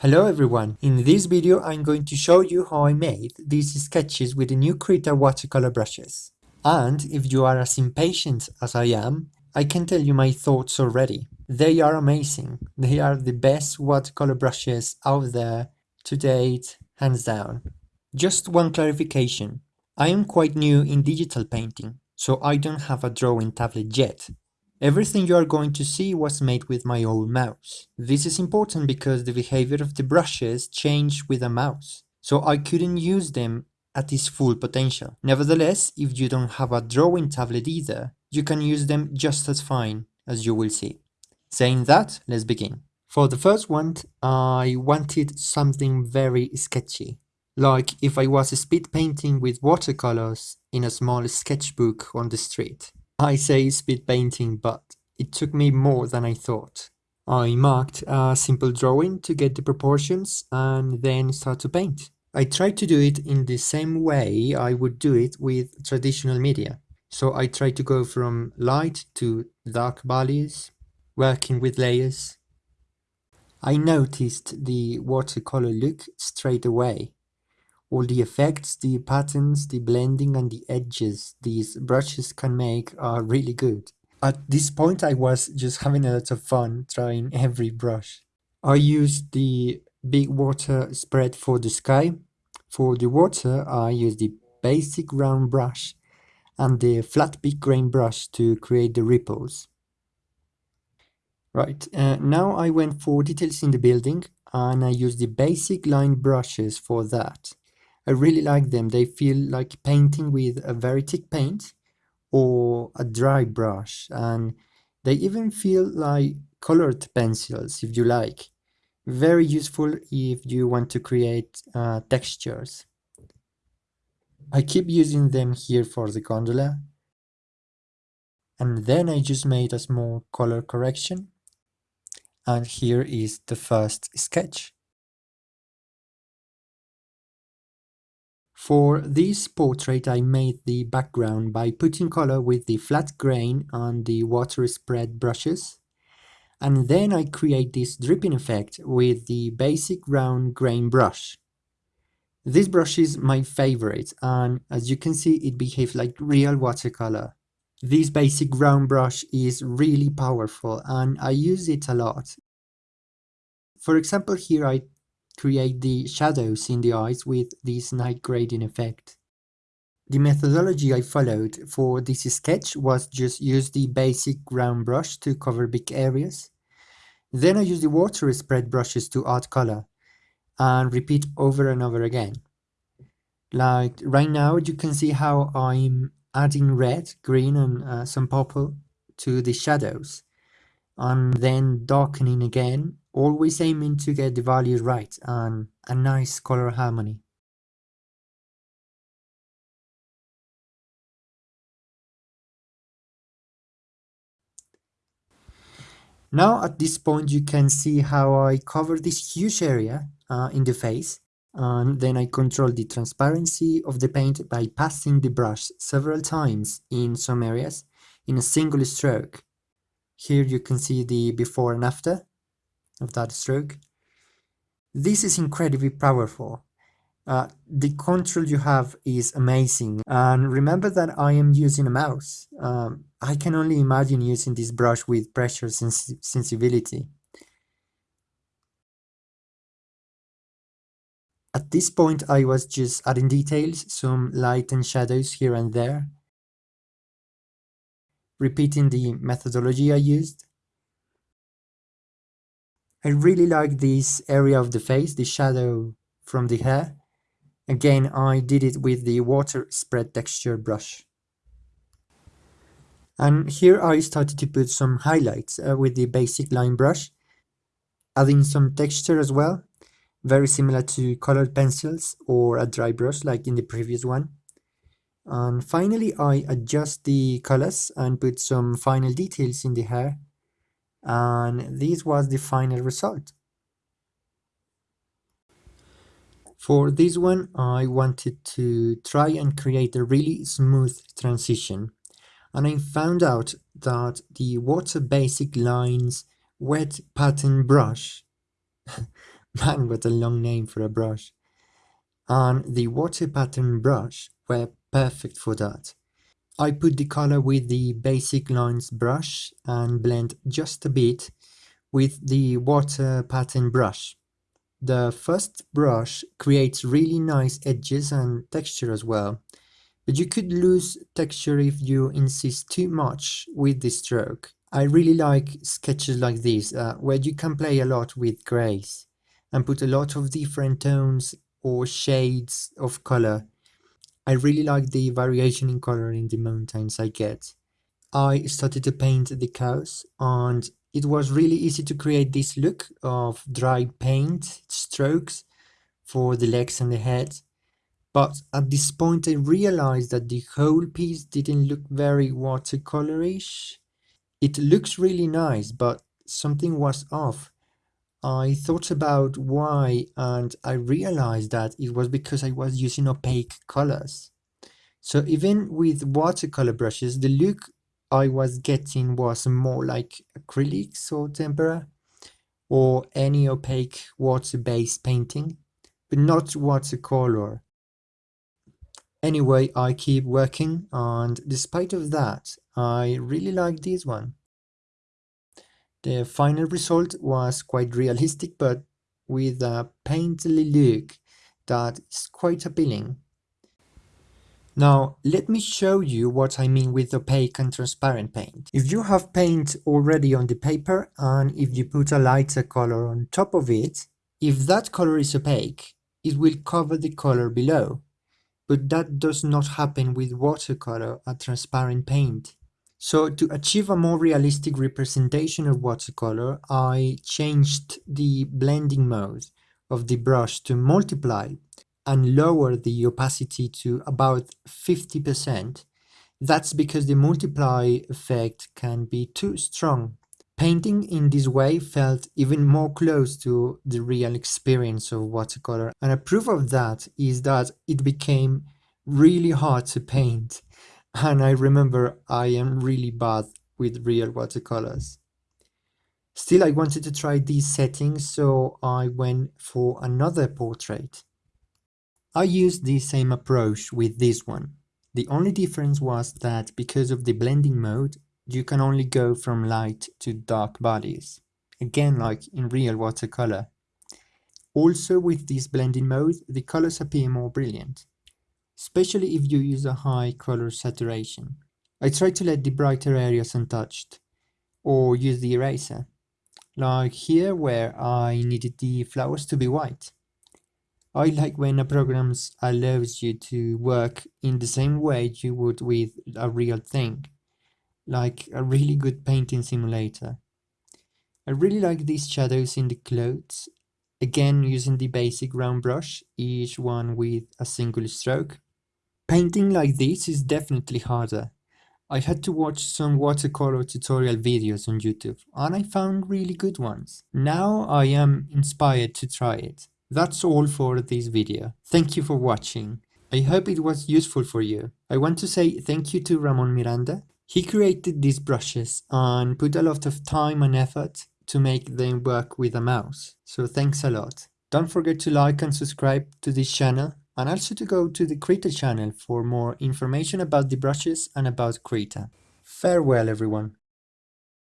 Hello everyone, in this video I'm going to show you how I made these sketches with the new Krita watercolor brushes. And if you are as impatient as I am, I can tell you my thoughts already. They are amazing, they are the best watercolor brushes out there to date, hands down. Just one clarification, I am quite new in digital painting, so I don't have a drawing tablet yet, Everything you are going to see was made with my old mouse. This is important because the behavior of the brushes changed with a mouse, so I couldn't use them at its full potential. Nevertheless, if you don't have a drawing tablet either, you can use them just as fine, as you will see. Saying that, let's begin. For the first one, I wanted something very sketchy. Like if I was speed painting with watercolors in a small sketchbook on the street. I say speed painting, but it took me more than I thought. I marked a simple drawing to get the proportions and then start to paint. I tried to do it in the same way I would do it with traditional media. So I tried to go from light to dark values, working with layers. I noticed the watercolor look straight away all the effects, the patterns, the blending and the edges these brushes can make are really good. At this point I was just having a lot of fun trying every brush. I used the big water spread for the sky. For the water I used the basic round brush and the flat big grain brush to create the ripples. Right, uh, now I went for details in the building and I used the basic line brushes for that. I really like them. They feel like painting with a very thick paint or a dry brush and they even feel like colored pencils if you like. Very useful if you want to create uh, textures. I keep using them here for the gondola and then I just made a small color correction and here is the first sketch. For this portrait I made the background by putting color with the flat grain on the water spread brushes and then I create this dripping effect with the basic round grain brush. This brush is my favorite and as you can see it behaves like real watercolor. This basic round brush is really powerful and I use it a lot. For example here I create the shadows in the eyes with this night grading effect. The methodology I followed for this sketch was just use the basic round brush to cover big areas. Then I use the water spread brushes to add color and repeat over and over again. Like right now you can see how I'm adding red, green and uh, some purple to the shadows and then darkening again always aiming to get the values right and a nice color harmony. Now at this point you can see how I cover this huge area uh, in the face and then I control the transparency of the paint by passing the brush several times in some areas in a single stroke. Here you can see the before and after of that stroke. This is incredibly powerful. Uh, the control you have is amazing and remember that I am using a mouse. Um, I can only imagine using this brush with pressure sens sensibility. At this point I was just adding details, some light and shadows here and there, repeating the methodology I used. I really like this area of the face, the shadow from the hair. Again, I did it with the water spread texture brush. And here I started to put some highlights uh, with the basic line brush, adding some texture as well, very similar to colored pencils or a dry brush like in the previous one. And finally I adjust the colors and put some final details in the hair and this was the final result. For this one, I wanted to try and create a really smooth transition. And I found out that the Water Basic Lines wet pattern brush Man, what a long name for a brush. And the water pattern brush were perfect for that. I put the color with the basic lines brush and blend just a bit with the water pattern brush. The first brush creates really nice edges and texture as well, but you could lose texture if you insist too much with the stroke. I really like sketches like this, uh, where you can play a lot with grays and put a lot of different tones or shades of color I really like the variation in color in the mountains I get. I started to paint the cows and it was really easy to create this look of dry paint strokes for the legs and the head. But at this point I realized that the whole piece didn't look very watercolorish. It looks really nice, but something was off. I thought about why and I realized that it was because I was using opaque colors. So even with watercolor brushes, the look I was getting was more like acrylics or tempera or any opaque water-based painting, but not watercolor. Anyway, I keep working and despite of that, I really like this one. The final result was quite realistic but with a painterly look that is quite appealing. Now, let me show you what I mean with opaque and transparent paint. If you have paint already on the paper and if you put a lighter color on top of it, if that color is opaque, it will cover the color below. But that does not happen with watercolor, a transparent paint. So to achieve a more realistic representation of watercolor, I changed the blending mode of the brush to multiply and lower the opacity to about 50%. That's because the multiply effect can be too strong. Painting in this way felt even more close to the real experience of watercolor and a proof of that is that it became really hard to paint and I remember I am really bad with real watercolors. Still, I wanted to try these settings, so I went for another portrait. I used the same approach with this one. The only difference was that because of the blending mode, you can only go from light to dark bodies. Again, like in real watercolor. Also with this blending mode, the colors appear more brilliant especially if you use a high color saturation. I try to let the brighter areas untouched, or use the eraser, like here where I needed the flowers to be white. I like when a program allows you to work in the same way you would with a real thing, like a really good painting simulator. I really like these shadows in the clothes, again using the basic round brush, each one with a single stroke. Painting like this is definitely harder. I had to watch some watercolor tutorial videos on YouTube and I found really good ones. Now I am inspired to try it. That's all for this video. Thank you for watching. I hope it was useful for you. I want to say thank you to Ramon Miranda. He created these brushes and put a lot of time and effort to make them work with a mouse. So thanks a lot. Don't forget to like and subscribe to this channel and also to go to the Krita channel for more information about the brushes and about Krita. Farewell everyone!